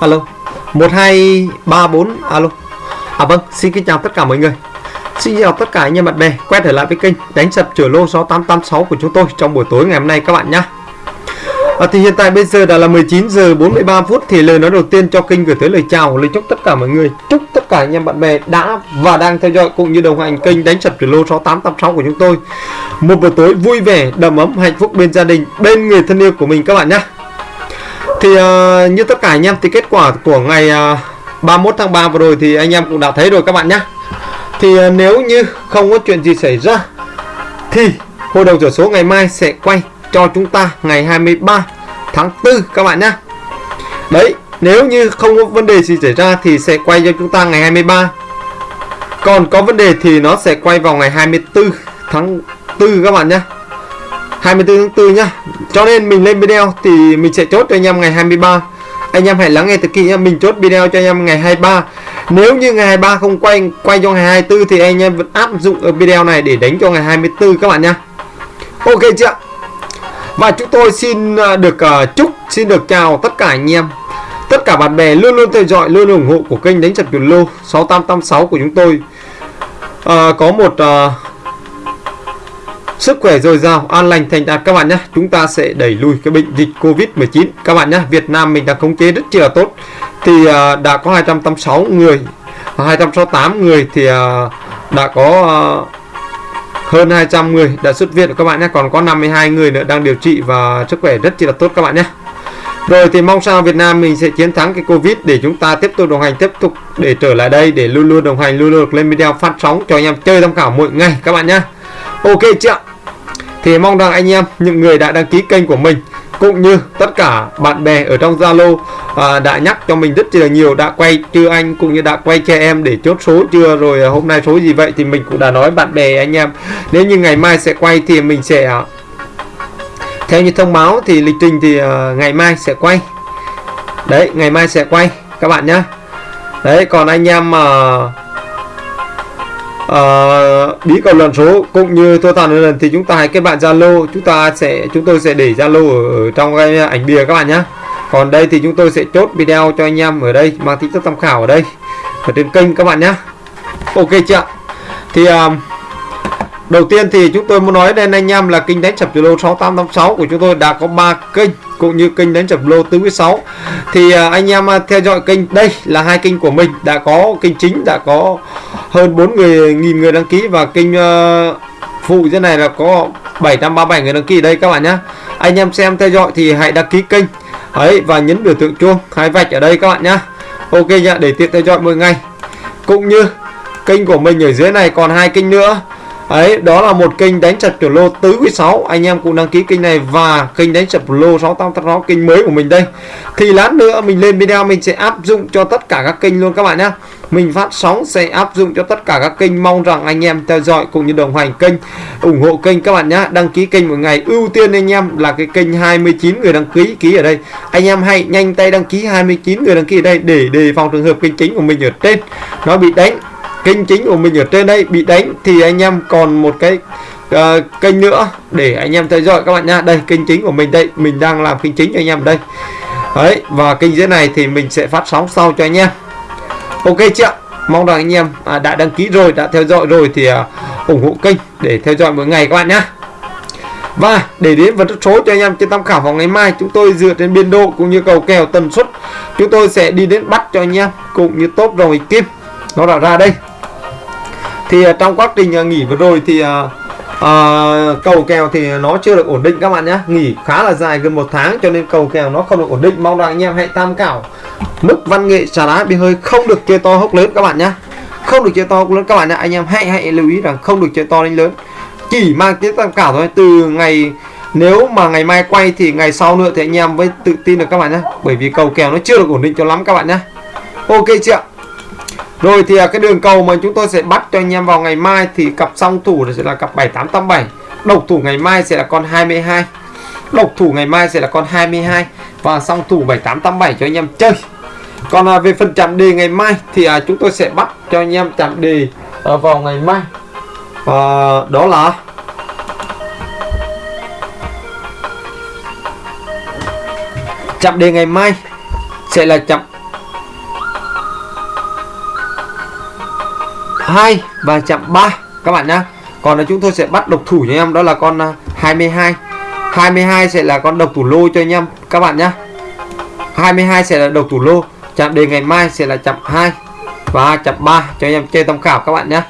alo 1234 alo. À vâng xin kính chào tất cả mọi người. Xin chào tất cả anh em bạn bè quay trở lại với kênh đánh sập chửa lô 6886 của chúng tôi trong buổi tối ngày hôm nay các bạn nhé à, thì hiện tại bây giờ đã là 19 giờ 43 phút thì lời nói đầu tiên cho kênh gửi tới lời chào lời chúc tất cả mọi người. Chúc tất cả anh em bạn bè đã và đang theo dõi cũng như đồng hành kênh đánh sập chửa lô 6886 của chúng tôi. Một buổi tối vui vẻ đầm ấm hạnh phúc bên gia đình bên người thân yêu của mình các bạn nhé thì uh, ờ, như tất cả anh em thì kết quả của ngày ờ, uh, 31 tháng 3 vừa rồi thì anh em cũng đã thấy rồi các bạn nhé thì uh, nếu như không có chuyện gì xảy ra thì hội đồng sổ số ngày mai sẽ quay cho chúng ta ngày 23 tháng 4 các bạn nhé đấy nếu như không có vấn đề gì xảy ra thì sẽ quay cho chúng ta ngày 23 còn có vấn đề thì nó sẽ quay vào ngày 24 tháng 4 các bạn nhé 24 tháng 4 nhá. Cho nên mình lên video thì mình sẽ chốt cho anh em ngày 23 anh em hãy lắng nghe thật kỹ nhá mình chốt video cho anh em ngày 23 nếu như ngày 23 không quay quay cho ngày 24 thì anh em vẫn áp dụng ở video này để đánh cho ngày 24 các bạn nhá. Ok chưa? Và chúng tôi xin à, được uh, chúc xin được chào tất cả anh em. Tất cả bạn bè luôn luôn theo dõi luôn ủng hộ của kênh đánh chặt tiền lô 6886 của chúng tôi. Uh, có một uh, sức khỏe dồi dào an lành thành đạt các bạn nhé. Chúng ta sẽ đẩy lùi cái bệnh dịch covid 19 các bạn nhé Việt Nam mình đã khống chế rất chi là tốt. Thì uh, đã có 286 người à, 268 người thì uh, đã có uh, hơn 200 người đã xuất viện. Các bạn nhé còn có 52 người nữa đang điều trị và sức khỏe rất chi là tốt các bạn nhé. Rồi thì mong sao Việt Nam mình sẽ chiến thắng cái Covid để chúng ta tiếp tục đồng hành tiếp tục để trở lại đây để luôn luôn đồng hành luôn luôn lên video phát sóng cho anh em chơi tham khảo mỗi ngày các bạn nhé. Ok chưa thì mong rằng anh em những người đã đăng ký kênh của mình cũng như tất cả bạn bè ở trong Zalo à, đã nhắc cho mình rất là nhiều đã quay chưa anh cũng như đã quay cho em để chốt số chưa rồi à, hôm nay số gì vậy thì mình cũng đã nói bạn bè anh em. Nếu như ngày mai sẽ quay thì mình sẽ à, theo như thông báo thì lịch trình thì à, ngày mai sẽ quay. Đấy ngày mai sẽ quay các bạn nhé đấy còn anh em mà uh, uh, bí cầu lần số cũng như thua toàn lần thì chúng ta hãy kết bạn zalo. Chúng ta sẽ chúng tôi sẽ để zalo ở, ở trong cái ảnh bìa các bạn nhé còn đây thì chúng tôi sẽ chốt video cho anh em ở đây mang tính chất tham khảo ở đây ở trên kênh các bạn nhé ok chưa thì uh, đầu tiên thì chúng tôi muốn nói đến anh em là kênh đánh sập lô 6886 của chúng tôi đã có 3 kênh cũng như kênh đánh sập lô tứ 6 thì uh, anh em theo dõi kênh đây là hai kênh của mình đã có kênh chính đã có hơn 4 người nghìn người đăng ký và kênh uh, phụ dưới này là có 737 người đăng ký đây các bạn nhé anh em xem theo dõi thì hãy đăng ký kênh. Ấy và nhấn biểu tượng chuông hai vạch ở đây các bạn nhé ok nhá để tiện theo dõi mỗi ngày. Cũng như kênh của mình ở dưới này còn hai kênh nữa. Ấy đó là một kênh đánh sập chuẩn lô tứ quý 6 anh em cũng đăng ký kênh này và kênh đánh sập lô 686 kênh mới của mình đây. Thì lát nữa mình lên video mình sẽ áp dụng cho tất cả các kênh luôn các bạn nhé mình phát sóng sẽ áp dụng cho tất cả các kênh mong rằng anh em theo dõi cũng như đồng hành kênh ủng hộ kênh các bạn nhé đăng ký kênh một ngày. Ưu tiên anh em là cái kênh 29 người đăng ký ký ở đây. Anh em hãy nhanh tay đăng ký 29 người đăng ký ở đây để đề phòng trường hợp kênh chính của mình ở trên. Nó bị đánh. Kênh chính của mình ở trên đây bị đánh thì anh em còn một cái uh, kênh nữa để anh em theo dõi các bạn nhá. Đây kênh chính của mình đây. Mình đang làm kênh chính cho anh em đây. Đấy và kênh dưới này thì mình sẽ phát sóng sau cho anh em ok chưa mong rằng anh em à, đã đăng ký rồi đã theo dõi rồi thì à, ủng hộ kênh để theo dõi mỗi ngày các bạn nhé và để đến vật số cho anh em trên tham khảo vào ngày mai chúng tôi dựa trên biên độ cũng như cầu kèo tần suất chúng tôi sẽ đi đến bắt cho anh em cũng như tốt rồi kim. Nó đã ra đây. Thì à, trong quá trình à, nghỉ vừa rồi thì uh, cầu kèo thì nó chưa được ổn định các bạn nhé nghỉ khá là dài gần một tháng cho nên cầu kèo nó không được ổn định. Mong rằng anh em hãy tham khảo mức văn nghệ trà đá bị hơi không được chơi to hốc lớn các bạn nhé không được chơi to hốc lớn các bạn nhé anh em hãy hãy lưu ý rằng không được chơi to đánh lớn. Chỉ mang tiếng tham khảo thôi. Từ ngày, nếu mà ngày mai quay thì ngày sau nữa thì anh em mới tự tin được các bạn nhé bởi vì cầu kèo nó chưa được ổn định cho lắm các bạn nhé ok chưa rồi thì à, cái đường cầu mà chúng tôi sẽ bắt cho anh em vào ngày mai thì cặp song thủ sẽ là cặp 7887. Độc thủ ngày mai sẽ là con 22. Độc thủ ngày mai sẽ là con 22 và song thủ 7887 cho anh em chơi còn à, về phần chạm đề ngày mai thì à, chúng tôi sẽ bắt cho anh em chạm đề à, vào ngày mai. À, đó là chạm đề ngày mai sẽ là chạm 2 và chạm 3 các bạn nhé còn là chúng tôi sẽ bắt độc thủ cho anh em đó là con à, 22 22 sẽ là con độc thủ lô cho anh em các bạn nhá. 22 sẽ là độc thủ lô chạm đề ngày mai sẽ là chạm 2 và chạm 3 cho anh em chơi tham khảo các bạn nhé.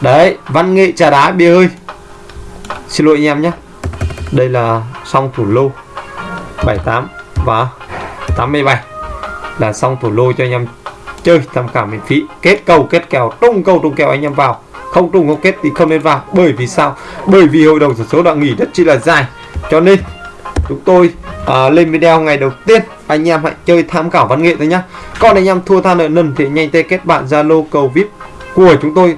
Đấy văn nghệ trà đá bia ơi xin lỗi anh em nhé. Đây là song thủ lô 78 và 87 là xong thủ lô cho anh em chơi tham khảo miễn phí. Kết cầu kết kèo tung cầu tung kèo anh em vào. Không tung không kết thì không nên vào. Bởi vì sao? Bởi vì hội đồng sổ số đã nghỉ rất chi là dài. Cho nên chúng tôi uh, lên video ngày đầu tiên anh em hãy chơi tham khảo văn nghệ thôi nhá. Còn anh em thua tha nợ nần thì nhanh tay kết bạn zalo cầu vip của chúng tôi.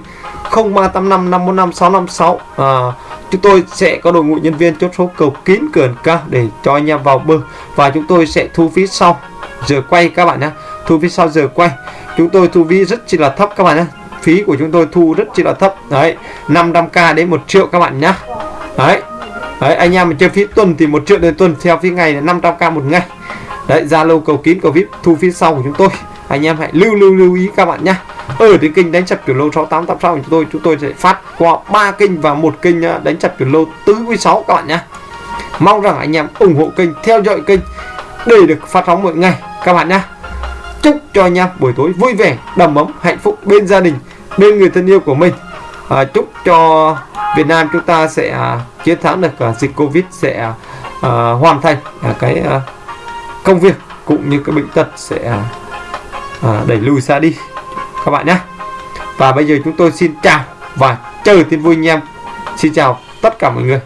0385 545 656 à, chúng tôi sẽ có đội ngũ nhân viên chốt số cầu kín cường ca để cho anh em vào bơ và chúng tôi sẽ thu phí sau. Giờ quay các bạn nhé thu phí sau giờ quay. Chúng tôi thu phí rất chỉ là thấp các bạn nhé phí của chúng tôi thu rất chỉ là thấp. Đấy 500k đến 1 triệu các bạn nhé đấy đấy anh em mình chơi phí tuần thì một triệu đến tuần theo phí ngày là 500k một ngày đấy zalo cầu kín cầu vip thu phí sau của chúng tôi. Anh em hãy lưu lưu lưu ý các bạn nhé ở trên kênh đánh chặt kiểu lô 6886 của chúng tôi chúng tôi sẽ phát qua ba kênh và một kênh ờ, đánh chặt kiểu lô tứ quý sáu các bạn nhé mong rằng anh em ủng hộ kênh theo dõi kênh để được phát sóng mỗi ngày các bạn nhé chúc cho anh em buổi tối vui vẻ đầm ấm hạnh phúc bên gia đình bên người thân yêu của mình. À, chúc cho Việt Nam chúng ta sẽ à, chiến thắng được à, dịch Covid sẽ à, hoàn thành à, cái à, công việc cũng như các bệnh tật sẽ à, đẩy lùi xa đi. Các bạn nhé. Và bây giờ chúng tôi xin chào và chờ tin vui anh em. Xin chào tất cả mọi người.